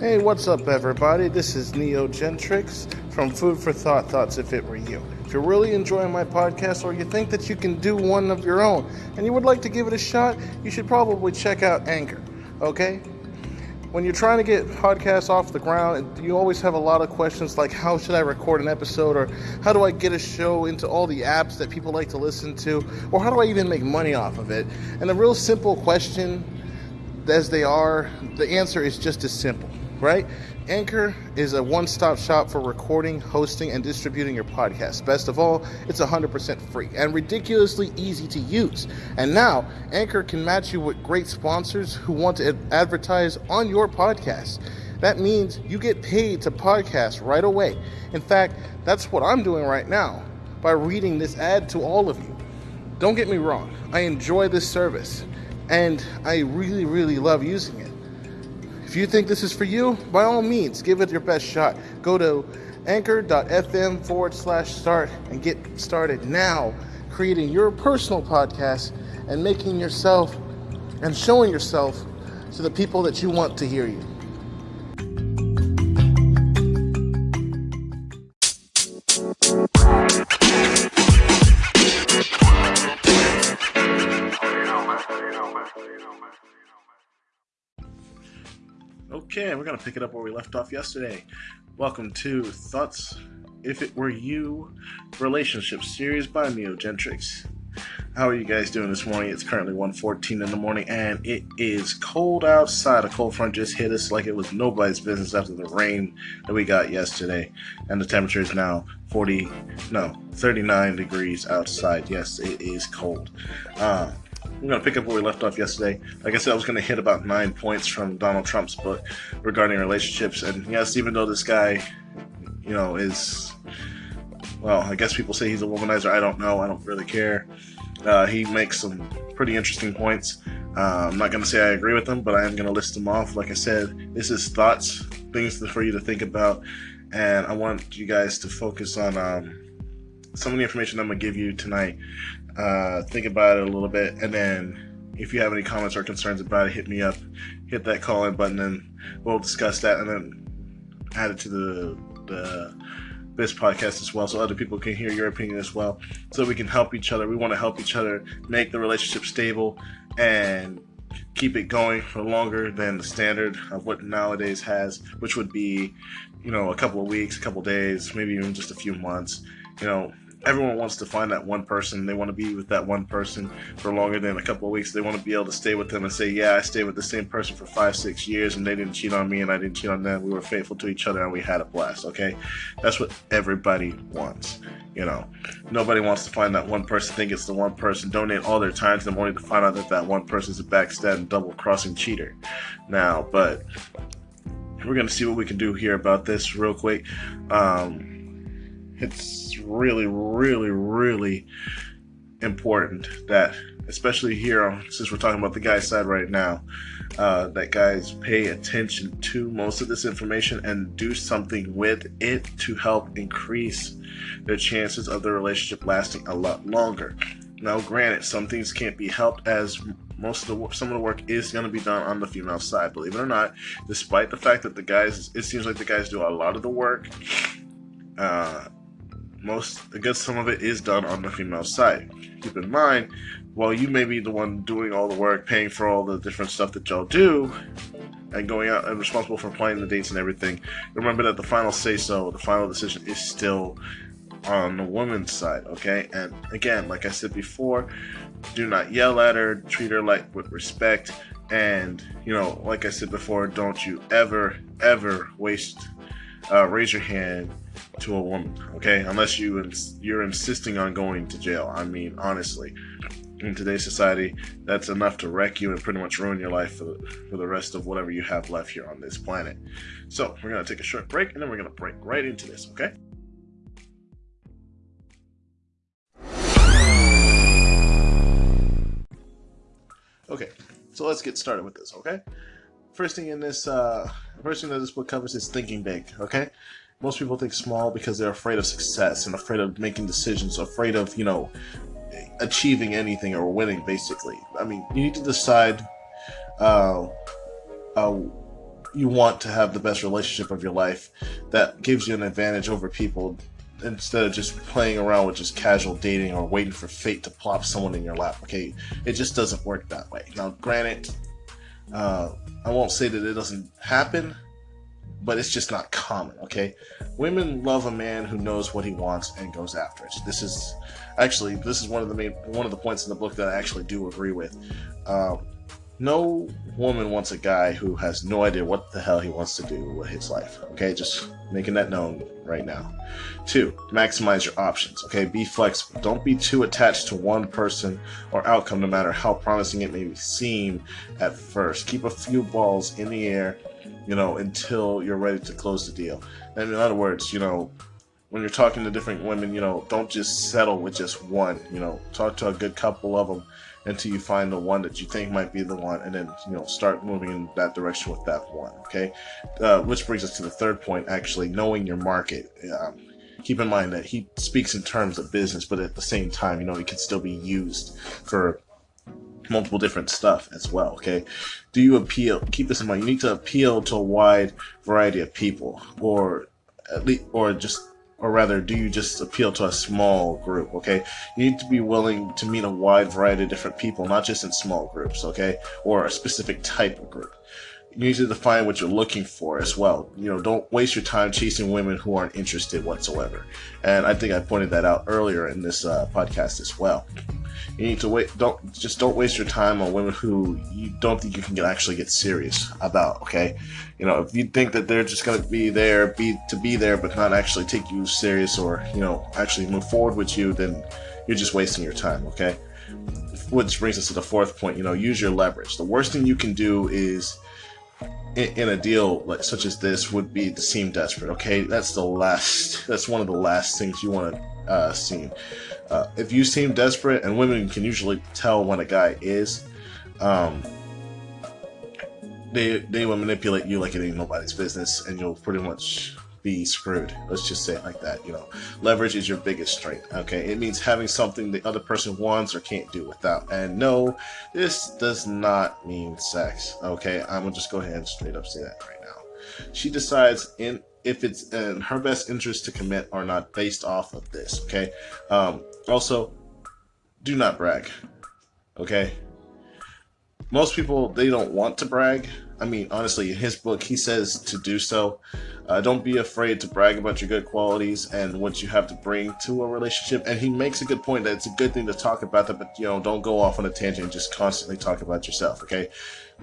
Hey, what's up, everybody? This is Neo Gentrix from Food for Thought Thoughts If It Were You. If you're really enjoying my podcast or you think that you can do one of your own and you would like to give it a shot, you should probably check out Anchor, okay? When you're trying to get podcasts off the ground, you always have a lot of questions like how should I record an episode or how do I get a show into all the apps that people like to listen to or how do I even make money off of it? And the real simple question as they are, the answer is just as simple right? Anchor is a one stop shop for recording, hosting, and distributing your podcast. Best of all, it's 100% free and ridiculously easy to use. And now, Anchor can match you with great sponsors who want to advertise on your podcast. That means you get paid to podcast right away. In fact, that's what I'm doing right now by reading this ad to all of you. Don't get me wrong, I enjoy this service and I really, really love using it. If you think this is for you, by all means, give it your best shot. Go to anchor.fm forward slash start and get started now creating your personal podcast and making yourself and showing yourself to the people that you want to hear you. We're going to pick it up where we left off yesterday. Welcome to Thoughts If It Were You Relationship Series by Neogentrix. How are you guys doing this morning? It's currently 1.14 in the morning and it is cold outside. A cold front just hit us like it was nobody's business after the rain that we got yesterday. And the temperature is now 40, no, 39 degrees outside. Yes, it is cold. Uh, I'm going to pick up where we left off yesterday. Like I said, I was going to hit about nine points from Donald Trump's book regarding relationships. And yes, even though this guy, you know, is, well, I guess people say he's a womanizer. I don't know. I don't really care. Uh, he makes some pretty interesting points. Uh, I'm not going to say I agree with them, but I am going to list them off. Like I said, this is thoughts, things for you to think about. And I want you guys to focus on um, some of the information I'm going to give you tonight uh, think about it a little bit, and then if you have any comments or concerns about it, hit me up. Hit that call in button, and we'll discuss that, and then add it to the the this podcast as well, so other people can hear your opinion as well, so we can help each other. We want to help each other make the relationship stable and keep it going for longer than the standard of what nowadays has, which would be, you know, a couple of weeks, a couple of days, maybe even just a few months. You know, everyone wants to find that one person. They want to be with that one person for longer than a couple of weeks. They want to be able to stay with them and say, "Yeah, I stayed with the same person for five, six years, and they didn't cheat on me, and I didn't cheat on them. We were faithful to each other, and we had a blast." Okay, that's what everybody wants. You know, nobody wants to find that one person, think it's the one person, donate all their time to them, only to find out that that one person is a backstabbing, double-crossing cheater. Now, but we're gonna see what we can do here about this real quick. Um, it's really, really, really important that, especially here, since we're talking about the guy's side right now, uh, that guys pay attention to most of this information and do something with it to help increase their chances of the relationship lasting a lot longer. Now, granted, some things can't be helped as most of the some of the work is going to be done on the female side. Believe it or not, despite the fact that the guys, it seems like the guys do a lot of the work. Uh, most I guess some of it is done on the female side. Keep in mind, while you may be the one doing all the work, paying for all the different stuff that y'all do, and going out and responsible for planning the dates and everything, remember that the final say so, the final decision is still on the woman's side, okay? And again, like I said before, do not yell at her, treat her like with respect, and you know, like I said before, don't you ever, ever waste, uh, raise your hand to a woman, okay? Unless you ins- you're insisting on going to jail. I mean, honestly, in today's society, that's enough to wreck you and pretty much ruin your life for the, for the rest of whatever you have left here on this planet. So, we're going to take a short break and then we're going to break right into this, okay? Okay, so let's get started with this, okay? First thing in this, uh, first thing that this book covers is thinking big, okay? Most people think small because they're afraid of success and afraid of making decisions, afraid of, you know, achieving anything or winning, basically. I mean, you need to decide uh, uh, you want to have the best relationship of your life that gives you an advantage over people instead of just playing around with just casual dating or waiting for fate to plop someone in your lap. Okay, it just doesn't work that way. Now, granted, uh, I won't say that it doesn't happen, but it's just not common. Okay, women love a man who knows what he wants and goes after it. This is actually this is one of the main one of the points in the book that I actually do agree with. Um, no woman wants a guy who has no idea what the hell he wants to do with his life. Okay, just making that known right now. Two, maximize your options. Okay, be flexible. Don't be too attached to one person or outcome, no matter how promising it may seem at first. Keep a few balls in the air, you know, until you're ready to close the deal. And in other words, you know, when you're talking to different women, you know, don't just settle with just one. You know, talk to a good couple of them until you find the one that you think might be the one, and then you know start moving in that direction with that one. Okay, uh, which brings us to the third point. Actually, knowing your market. Um, keep in mind that he speaks in terms of business, but at the same time, you know, it can still be used for multiple different stuff as well. Okay, do you appeal? Keep this in mind. You need to appeal to a wide variety of people, or at least, or just or rather do you just appeal to a small group okay you need to be willing to meet a wide variety of different people not just in small groups okay or a specific type of group you need to define what you're looking for as well you know don't waste your time chasing women who aren't interested whatsoever and i think i pointed that out earlier in this uh, podcast as well you need to wait. Don't just don't waste your time on women who you don't think you can get, actually get serious about. Okay, you know if you think that they're just going to be there, be to be there, but not actually take you serious or you know actually move forward with you, then you're just wasting your time. Okay. Which brings us to the fourth point. You know, use your leverage. The worst thing you can do is in, a deal like such as this would be to seem desperate. Okay, that's the last. That's one of the last things you want to uh, see. Uh, if you seem desperate, and women can usually tell when a guy is, um, they they will manipulate you like it ain't nobody's business, and you'll pretty much be screwed. Let's just say it like that. You know, leverage is your biggest strength. Okay, it means having something the other person wants or can't do without. And no, this does not mean sex. Okay, I'm gonna just go ahead and straight up say that right now. She decides in if it's in her best interest to commit or not based off of this. Okay. Um, also, do not brag. Okay. Most people they don't want to brag. I mean, honestly, in his book, he says to do so. Uh, don't be afraid to brag about your good qualities and what you have to bring to a relationship. And he makes a good point that it's a good thing to talk about that, but you know, don't go off on a tangent and just constantly talk about yourself. Okay.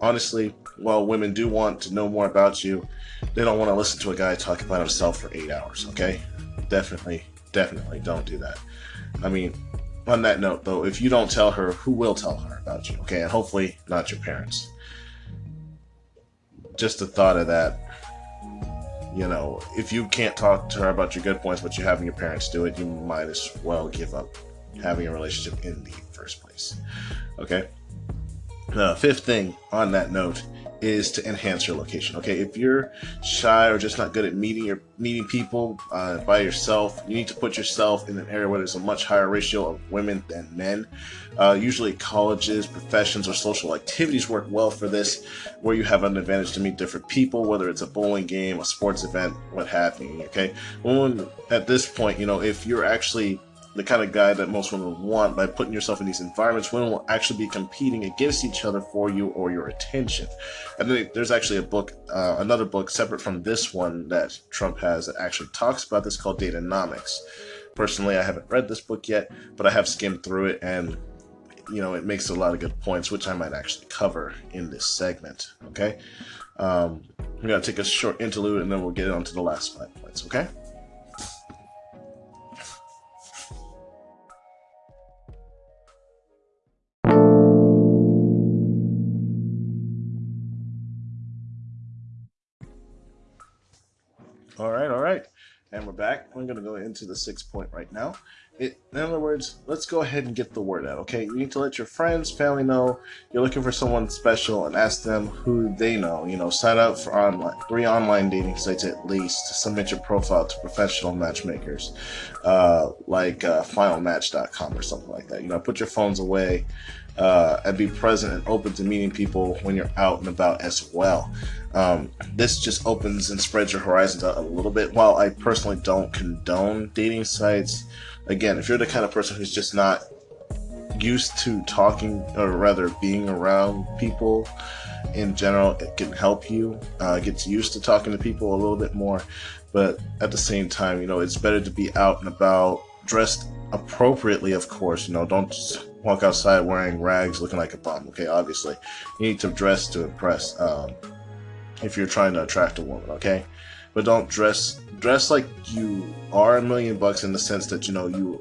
Honestly, while women do want to know more about you, they don't want to listen to a guy talk about himself for eight hours. Okay. Definitely, definitely don't do that. I mean, on that note, though, if you don't tell her, who will tell her about you? Okay, and hopefully not your parents just the thought of that you know if you can't talk to her about your good points but you're having your parents do it you might as well give up having a relationship in the first place. Okay? The fifth thing on that note is to enhance your location. Okay, if you're shy or just not good at meeting your meeting people uh, by yourself, you need to put yourself in an area where there's a much higher ratio of women than men. Uh, usually, colleges, professions, or social activities work well for this, where you have an advantage to meet different people, whether it's a bowling game, a sports event, what have you. Okay, when at this point, you know, if you're actually the kind of guy that most women want by putting yourself in these environments. Women will actually be competing against each other for you or your attention. And then there's actually a book, uh, another book separate from this one that Trump has that actually talks about this called Datanomics. Personally, I haven't read this book yet, but I have skimmed through it and you know, it makes a lot of good points, which I might actually cover in this segment. Okay. Um, we're going to take a short interlude and then we'll get on to the last five points. Okay. And we're back. We're going to go into the sixth point right now. It, in other words, let's go ahead and get the word out, okay? You need to let your friends, family know you're looking for someone special and ask them who they know. You know, sign up for online, three online dating sites at least. Submit your profile to professional matchmakers uh, like uh, finalmatch.com or something like that. You know, put your phones away uh, and be present and open to meeting people when you're out and about as well. Um, this just opens and spreads your horizons out a little bit. While I personally don't condone dating sites, again, if you're the kind of person who's just not used to talking or rather being around people in general it can help you uh, gets used to talking to people a little bit more but at the same time you know it's better to be out and about dressed appropriately of course you know don't just walk outside wearing rags looking like a bum okay obviously you need to dress to impress um, if you're trying to attract a woman okay but don't dress dress like you are a million bucks in the sense that you know you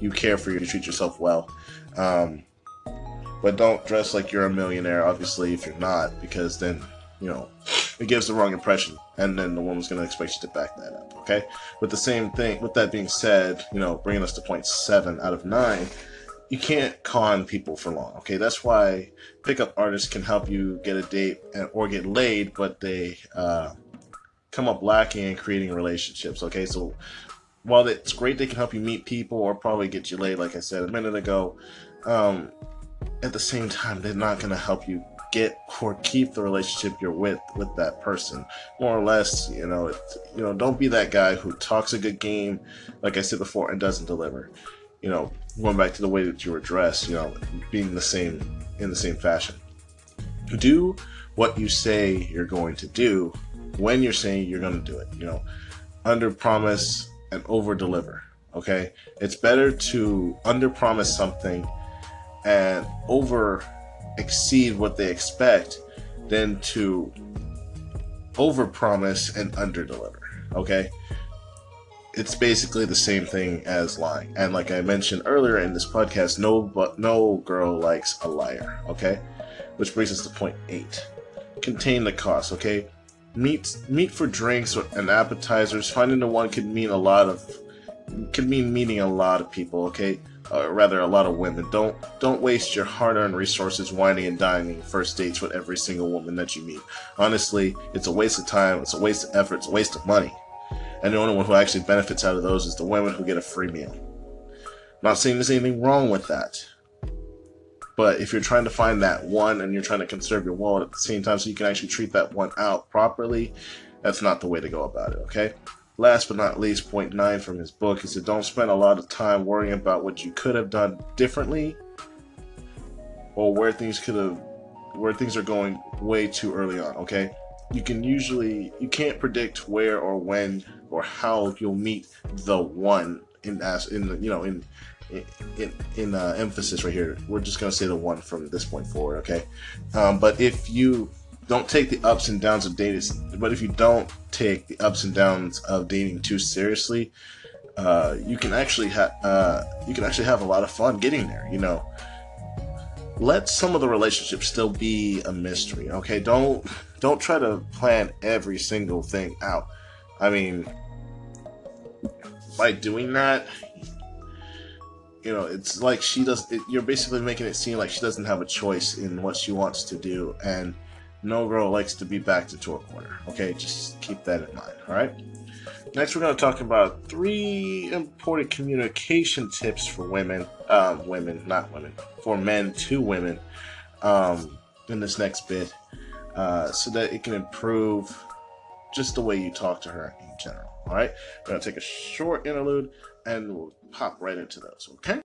you care for you to treat yourself well. Um, but don't dress like you're a millionaire, obviously, if you're not, because then, you know, it gives the wrong impression, and then the woman's to expect you to back that up, okay? With the same thing, with that being said, you know, bringing us to point seven out of nine, you can't con people for long, okay? That's why pickup artists can help you get a date and, or get laid, but they uh, come up lacking in creating relationships, okay? So while it's great they can help you meet people or probably get you laid, like I said a minute ago, um, at the same time, they're not going to help you get or keep the relationship you're with with that person. More or less, you know, it, you know, don't be that guy who talks a good game, like I said before, and doesn't deliver. You know, going back to the way that you were dressed, you know, being the same in the same fashion. Do what you say you're going to do when you're saying you're going to do it. You know, under promise and over deliver. Okay, it's better to under promise something and over exceed what they expect than to over promise and under deliver. Okay, it's basically the same thing as lying. And like I mentioned earlier in this podcast, no but no girl likes a liar. Okay, which brings us to point eight: contain the cost. Okay, meat meat for drinks and appetizers. Finding the one could mean a lot of could mean meeting a lot of people. Okay, or rather a lot of women. Don't don't waste your hard-earned resources wining and dining first dates with every single woman that you meet. Honestly, it's a waste of time. It's a waste of effort. It's a waste of money. And the only one who actually benefits out of those is the women who get a free meal. I'm not saying there's anything wrong with that. But if you're trying to find that one and you're trying to conserve your wallet at the same time so you can actually treat that one out properly, that's not the way to go about it, okay? Last but not least, point nine from his book is that don't spend a lot of time worrying about what you could have done differently or where things could have where things are going way too early on, okay? You can usually you can't predict where or when or how you'll meet the one in as in you know in in, in uh, emphasis right here. We're just to say the one from this point forward, okay? Um, but if you don't take the ups and downs of dating, but if you don't take the ups and downs of dating too seriously, uh, you can actually have uh, you can actually have a lot of fun getting there. You know, let some of the relationships still be a mystery. Okay, don't don't try to plan every single thing out. I mean, by doing that, you know, it's like she does. It, you're basically making it seem like she doesn't have a choice in what she wants to do, and no girl likes to be backed into a corner. Okay, just keep that in mind. All right. Next, we're going to talk about three important communication tips for women, um, women, not women, for men to women, um, in this next bit, uh, so that it can improve just the way you talk to her in general. All right, we're to take a short interlude and we'll pop right into those, okay?